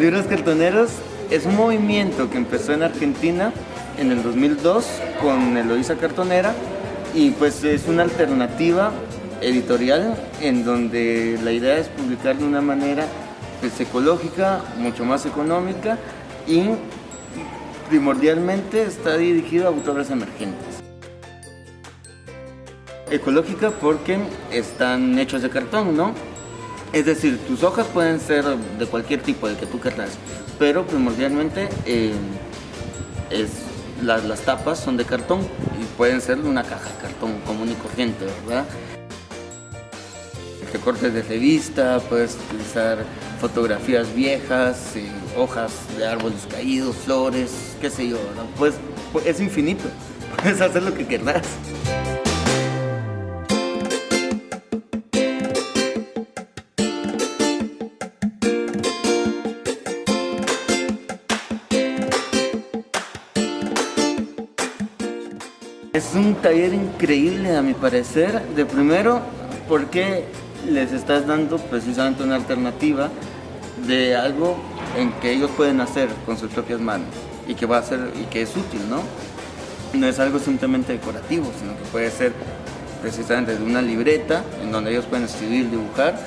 libros cartoneros es un movimiento que empezó en Argentina en el 2002 con Eloísa Cartonera y pues es una alternativa editorial en donde la idea es publicar de una manera pues, ecológica, mucho más económica y primordialmente está dirigido a autores emergentes. Ecológica porque están hechos de cartón, ¿no? Es decir, tus hojas pueden ser de cualquier tipo, de que tú quieras, pero primordialmente eh, es, las, tapas son de cartón y pueden ser una caja de cartón común y corriente, ¿verdad? Recortes de revista, puedes utilizar fotografías viejas, eh, hojas de árboles caídos, flores, qué sé yo, ¿verdad? Pues, pues es infinito, puedes hacer lo que quieras. Es un taller increíble a mi parecer, de primero porque les estás dando precisamente una alternativa de algo en que ellos pueden hacer con sus propias manos y que va a ser y que es útil, ¿no? No es algo simplemente decorativo, sino que puede ser precisamente de una libreta en donde ellos pueden escribir, dibujar,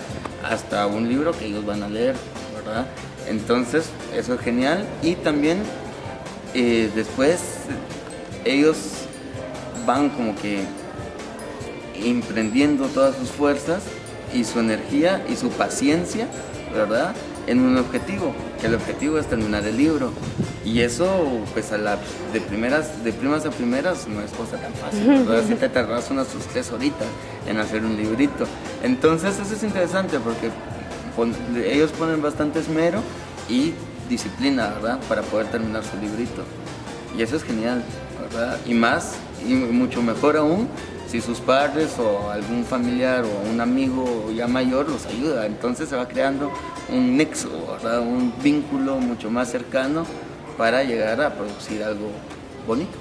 hasta un libro que ellos van a leer, ¿verdad? Entonces, eso es genial y también eh, después ellos van como que emprendiendo todas sus fuerzas y su energía y su paciencia, ¿verdad? En un objetivo, que el objetivo es terminar el libro. Y eso, pues a la, de primeras, de primas a primeras, no es cosa tan fácil, ¿verdad? Si te tardas unas sus tres horitas en hacer un librito. Entonces eso es interesante porque pon- ellos ponen bastante esmero y disciplina, ¿verdad? Para poder terminar su librito. Y eso es genial, ¿verdad? Y más, y mucho mejor aún, si sus padres o algún familiar o un amigo ya mayor los ayuda. Entonces se va creando un nexo. Un vínculo mucho más cercano para llegar a producir algo bonito.